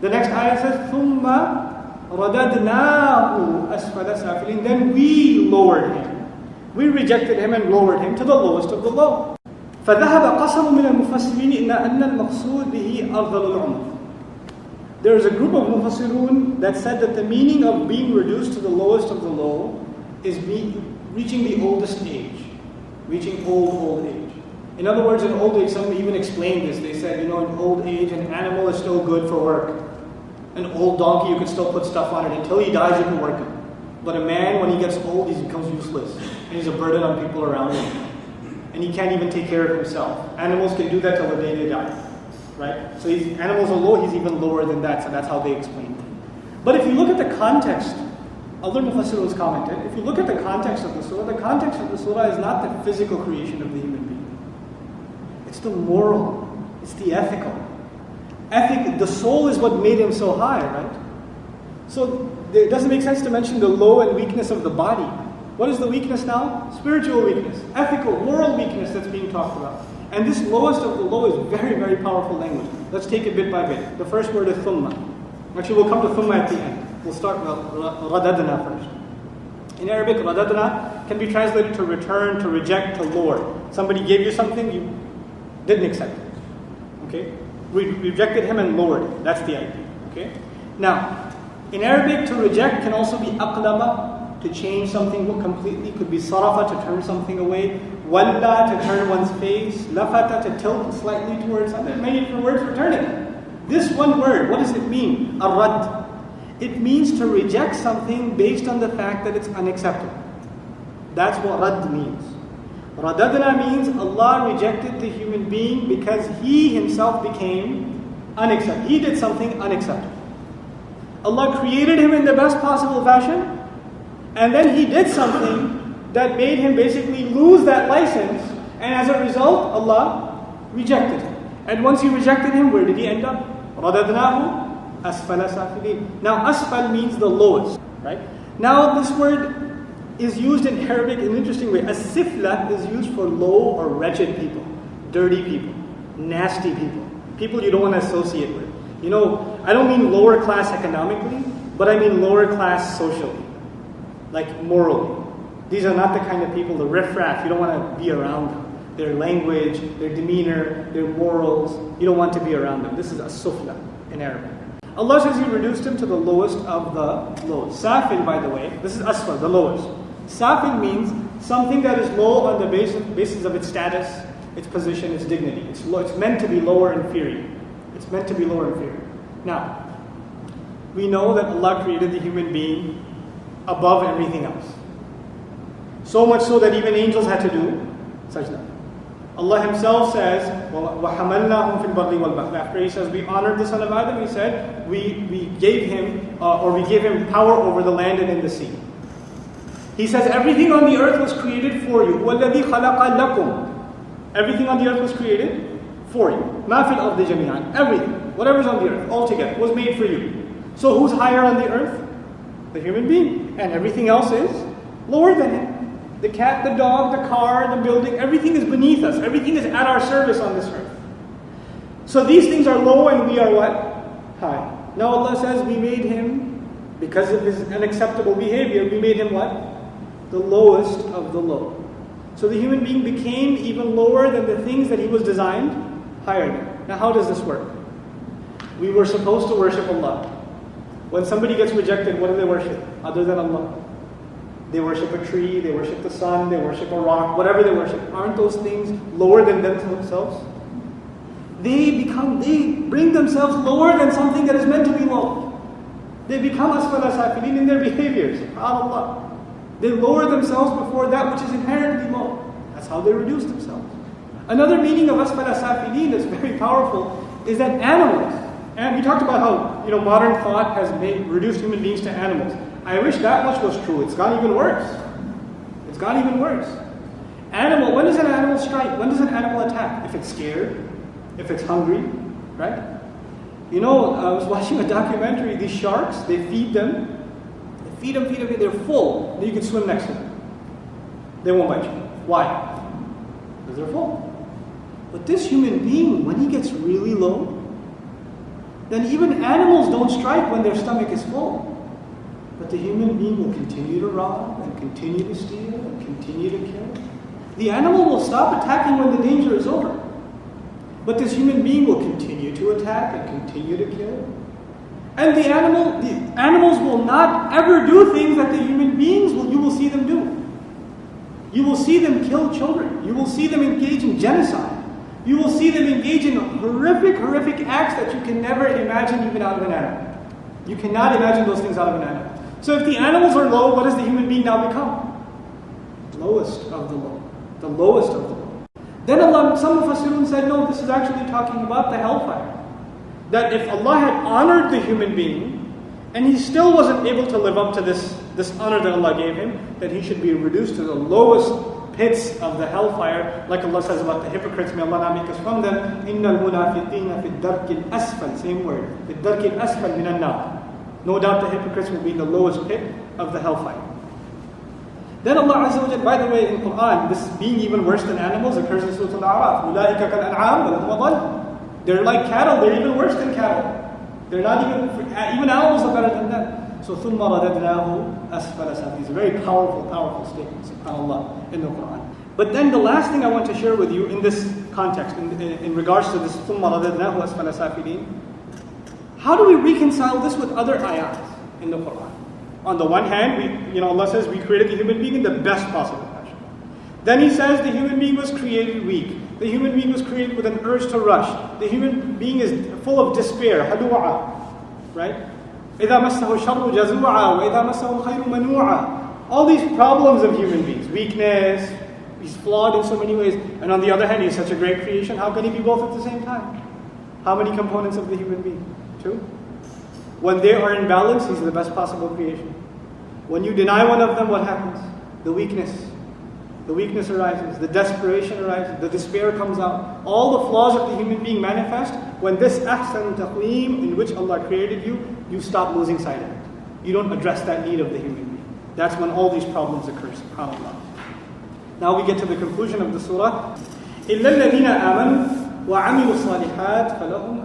The next ayah says, "Thumma radadnahu أَسْفَلَ سَافِلِينَ Then we lowered him. We rejected him and lowered him to the lowest of the low. فَذَهَبَ قَسَمٌ مِنَ الْمُفَسِّرِينَ إِنَّ أَنَّ الْمَقْصُودِ بِهِ أَفْضَلُ الْعُمْرِ There is a group of mufassirun that said that the meaning of being reduced to the lowest of the low is reaching the oldest age, reaching old, old age. In other words, in old age, some even explained this. They said, you know, in old age, an animal is still good for work. An old donkey, you can still put stuff on it. Until he dies, you can work him. But a man, when he gets old, he becomes useless. And he's a burden on people around him. And he can't even take care of himself. Animals can do that till the day they die. Right? So he's, animals are low, he's even lower than that. So that's how they explain it. But if you look at the context, other Mufassirun commented, if you look at the context of the surah, the context of the surah is not the physical creation of the human. It's the moral, it's the ethical. Ethic, the soul is what made him so high, right? So it doesn't make sense to mention the low and weakness of the body. What is the weakness now? Spiritual weakness, ethical, moral weakness that's being talked about. And this lowest of the low is very, very powerful language. Let's take it bit by bit. The first word is thumma. Actually, we'll come to thumma at the end. We'll start with radadna first. In Arabic, radadna can be translated to return, to reject, to lower. Somebody gave you something, you didn't accept it. Okay? We rejected him and lowered it. That's the idea. Okay? Now, in Arabic, to reject can also be aqlaba, to change something completely. Could be sarafa, to turn something away. Walla, to turn one's face. Lafata, to tilt slightly towards something. Many different words for turning. This one word, what does it mean? Arad. It means to reject something based on the fact that it's unacceptable. That's what rad means. Radadna means Allah rejected the human being because he himself became unacceptable. He did something unacceptable. Allah created him in the best possible fashion, and then he did something that made him basically lose that license, and as a result, Allah rejected him. And once he rejected him, where did he end up? Radadnahu asfala safilin. Now, asfal means the lowest, right? Now, this word is used in Arabic in an interesting way. As-sifla is used for low or wretched people, dirty people, nasty people, people you don't want to associate with. You know, I don't mean lower class economically, but I mean lower class socially, like morally. These are not the kind of people, the riffraff, you don't want to be around them. Their language, their demeanor, their morals, you don't want to be around them. This is as-sufla in Arabic. Allah says He reduced him to the lowest of the lowest. Safil, by the way, this is asfal, the lowest. Safil means something that is low on the basis, basis of its status, its position, its dignity. It's, low, it's meant to be lower inferior. It's meant to be lower inferior. Now, we know that Allah created the human being above everything else. So much so that even angels had to do sajda. Allah Himself says, وَحَمَلْنَاهُمْ فِي الْبَرِّ وَالْبَحْرِ After He says, we honored the son of Adam, He said, we, we gave him, uh, or we gave him power over the land and in the sea. He says, everything on the earth was created for you. وَالَّذِي خَلَقَ لَكُمْ Everything on the earth was created for you. مَا فِي الْأَرْضِ جَمِيعًا Everything, whatever's on the earth, altogether, was made for you. So who's higher on the earth? The human being. And everything else is lower than him. The cat, the dog, the car, the building, everything is beneath us. Everything is at our service on this earth. So these things are low and we are what? High. Now Allah says we made him, because of his unacceptable behavior, we made him what? The lowest of the low. So the human being became even lower than the things that he was designed higher than. Now how does this work? We were supposed to worship Allah. When somebody gets rejected, what do they worship? Other than Allah. They worship a tree, they worship the sun, they worship a rock, whatever they worship. Aren't those things lower than themselves? They become, they bring themselves lower than something that is meant to be low. They become asfala safilin in their behaviors. Allah. They lower themselves before that which is inherently low. That's how they reduce themselves. Another meaning of asfala safilin that's very powerful is that animals, and we talked about how you know modern thought has made reduced human beings to animals. I wish that much was true. It's even worse. It's even worse. Animal, when does an animal strike? When does an animal attack? If it's scared, if it's hungry, right? You know, I was watching a documentary, these sharks, they feed them. Feed them, feed them, feed them. They're full. Then you can swim next to them. They won't bite you. Why? Because they're full. But this human being, when he gets really low, then even animals don't strike when their stomach is full. But the human being will continue to rob and continue to steal and continue to kill. The animal will stop attacking when the danger is over. But this human being will continue to attack and continue to kill. And the animal, the animals will not ever do things that the human beings will, you will see them do. You will see them kill children. You will see them engage in genocide. You will see them engage in horrific, horrific acts that you can never imagine even out of an animal. You cannot imagine those things out of an animal. So if the animals are low, what does the human being now become? Lowest of the low. The lowest of the low. Then Allah, some Mufassirun said, no, this is actually talking about the hellfire That if Allah had honored the human being, and he still wasn't able to live up to this, this honor that Allah gave him, then he should be reduced to the lowest pits of the hellfire, like Allah says about the hypocrites, may Allah not make us from them. إِنَّ الْمُنَافِقِينَ فِي الدَّرْكِ الْأَسْفَلِ Same word. فِي الدَّرْكِ الْأَسْفَلِ مِنَ النَّارِ No doubt the hypocrites will be in the lowest pit of the hellfire. Then Allah Azza wa Jal, by the way, in Quran, this being even worse than animals occurs in Surah Al-A'raf. أُولَٰئِكَ كَالْأَنْعَامِ وَلَهُمْ they're like cattle, they're even worse than cattle. They're not even, even animals are better than them. So, ثُمَّ رَدَدْنَاهُ أَسْفَلَ سَافِلِينَ These very powerful, powerful statements, subhanAllah, in the Quran. But then the last thing I want to share with you in this context, in, in, in regards to this ثُمَّ رَدَدْنَاهُ أَسْفَلَ سَافِلِينَ How do we reconcile this with other ayat in the Quran? On the one hand, we, you know, Allah says we created the human being in the best possible then he says the human being was created weak. The human being was created with an urge to rush. The human being is full of despair, halu'a, right? إِذَا مَسَّهُ الشَّرُّ جَزُوعًا وَإِذَا مَسَّهُ الْخَيْرُ مَنُوعًا All these problems of human beings, weakness, he's flawed in so many ways, and on the other hand, he's such a great creation, how can he be both at the same time? How many components of the human being? Two. When they are in balance, he's the best possible creation. When you deny one of them, what happens? The weakness The weakness arises, the desperation arises, the despair comes out. All the flaws of the human being manifest when this ahsan taqweem in which Allah created you, you stop losing sight of it. You don't address that need of the human being. That's when all these problems occur, subhanAllah. Now we get to the conclusion of the surah. إِلَّا الَّذِينَ آمَنُوا وَعَمِلُوا الصَّالِحَاتِ فَلَهُمْ أَجْرٌ